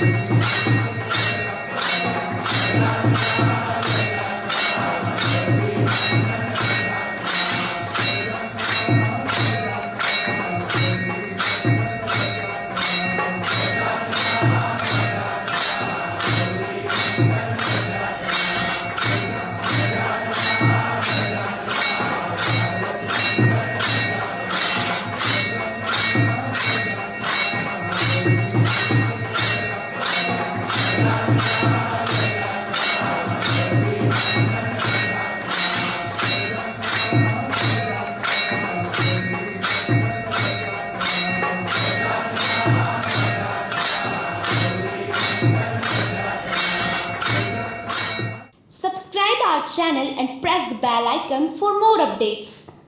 Thank Subscribe our channel and press the bell icon for more updates.